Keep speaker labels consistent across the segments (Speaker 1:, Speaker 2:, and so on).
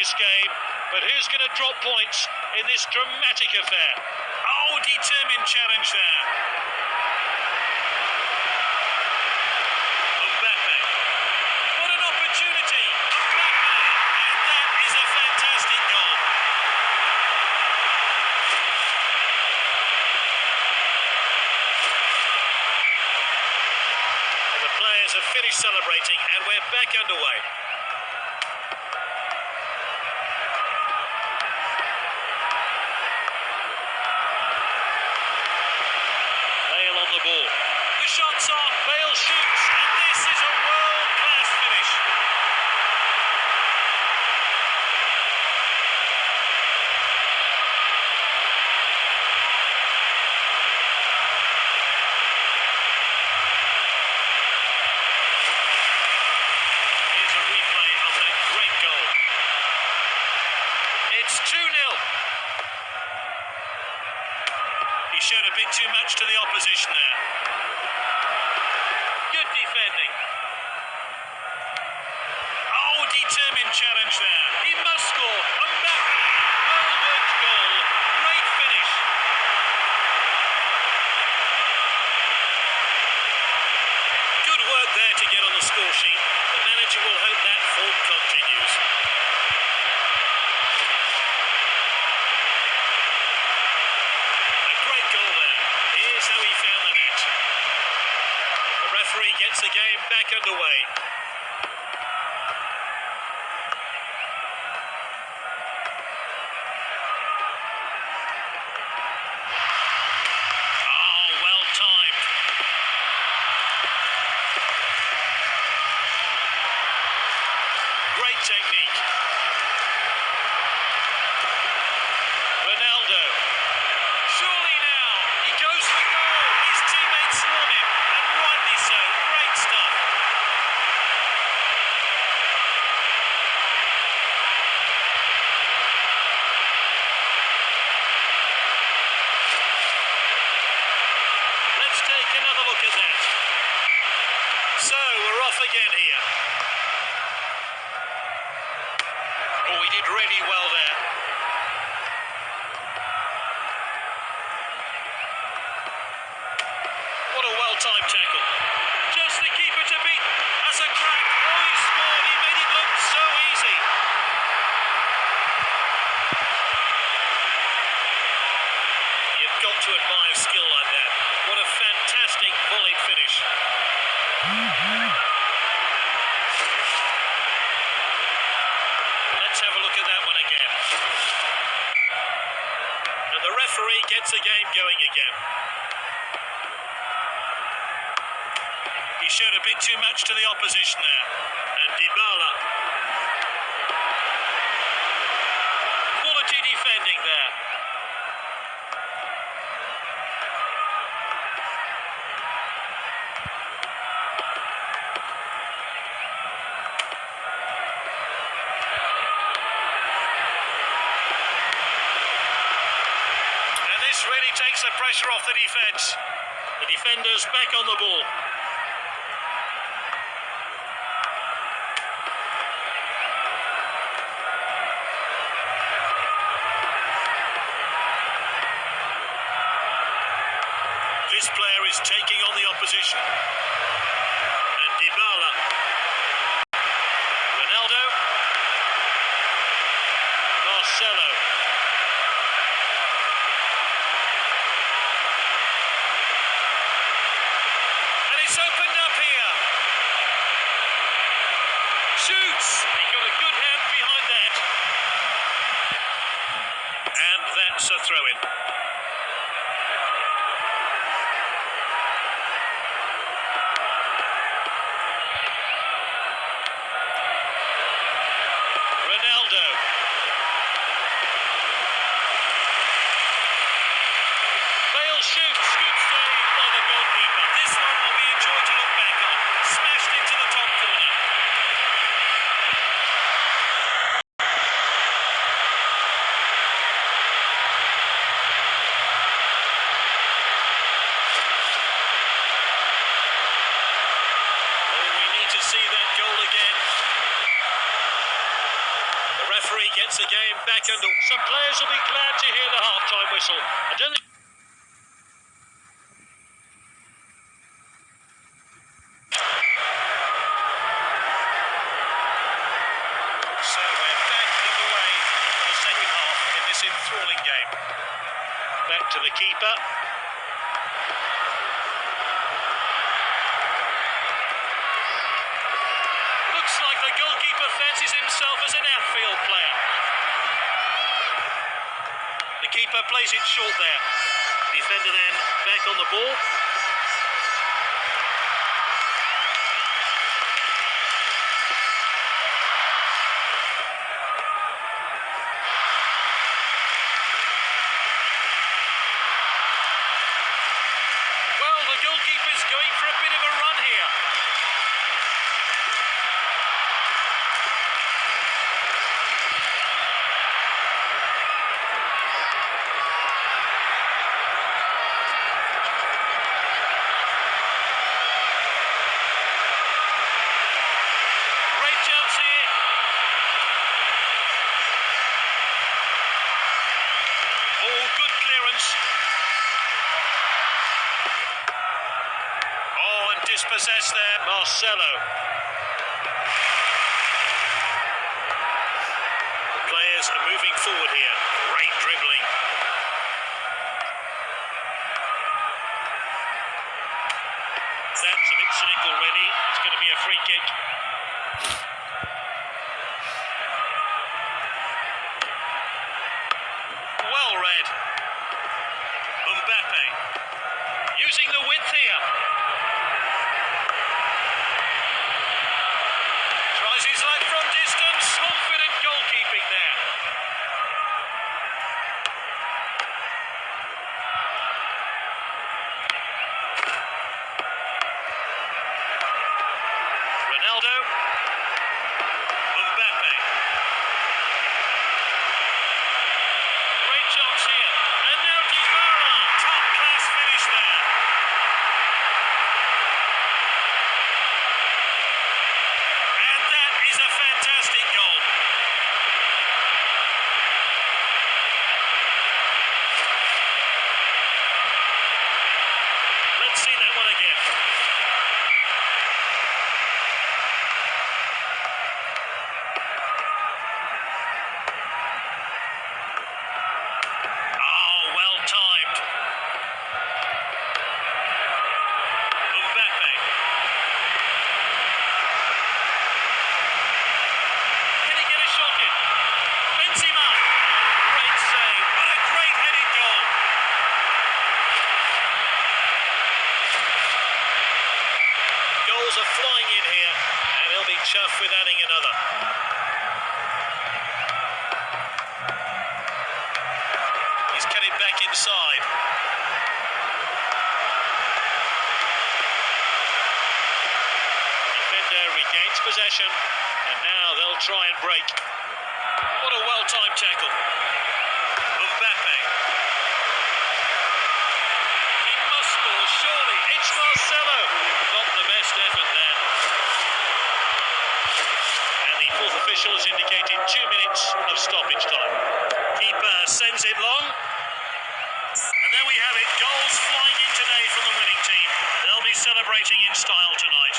Speaker 1: this game, but who's going to drop points in this dramatic affair? Oh, determined challenge there. Mbappe. What an opportunity. And that is a fantastic goal. The players have finished celebrating and we're back underway. Bale on the ball. The shot's on. Bale shoots. And this is a world class finish. Here's a replay of that great goal. It's 2 0. He showed a bit too much to the opposition there. Good defending. Oh, determined challenge there. He must score. Mbappe. Well worked goal. Great finish. Good work there to get on the score sheet. The manager will hope that form continues. A great goal there. Here's how he found the net. The gets the game back underway. Ah, well timed. Great technique. Ronaldo. Surely now. He goes for goal. His teammates swarm him. And rightly so. Great stuff. Let's take another look at that. So, we're off again here. Oh, he did really well there. What a well-timed tackle. Just the keeper to beat. That's a crack. Oh, he scored. He made it look so easy. You've got to admire skill like that. What a fantastic volley finish. Let's have a look at that one again. And the referee gets the game going again. He showed a bit too much to the opposition there. And Dybala. Quality defending there. And really takes the pressure off the defence. The defenders back on the ball. This player is taking on the opposition. And Dybala. Ronaldo. Marcelo. And it's opened up here. Shoots. He got a good hand behind that. And that's a throw in. Ronaldo. Bale shoots. Good save by the goalkeeper. This one will be a joy to look back on. Smashed into the top corner. Back under. Some players will be glad to hear the half-time whistle. I don't think. So we're back underway for the second half in this enthralling game. Back to the keeper. Looks like the goalkeeper fancies himself as an outfield player. The keeper plays it short there. Defender then back on the ball. Well, the goalkeeper's going for a bit of a run here. Great chance here. Oh, good clearance. Oh, and dispossessed there, Marcelo. The players are moving forward here. Great dribbling. That's a bit cynical, really. It's going to be a free kick. Well read. Mbappe using the width here. Tries his luck from distance. Confident goalkeeping there. Ronaldo. Mbappe. Great chance here. And now Dybala. Top class finish there. And that is a fantastic goal. Let's see that one again. Oh, well timed. Mbappe. Can he get a shot in? Benzema. Great save. What a great headed goal. Goals are flying in here, and he'll be chuffed with adding another. He's back inside. Defender regains possession, and now they'll try and break. What a well-timed tackle. Mbappe. He must score, surely. It's Marcelo. Not the best effort there. And the fourth official has indicated two minutes of stoppage time. Keeper sends it long. And there we have it. Goals flying in today from the winning team. They'll be celebrating in style tonight.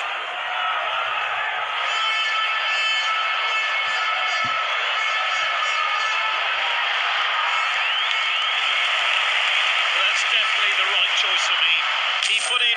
Speaker 1: Well, that's definitely the right choice for me. He put in.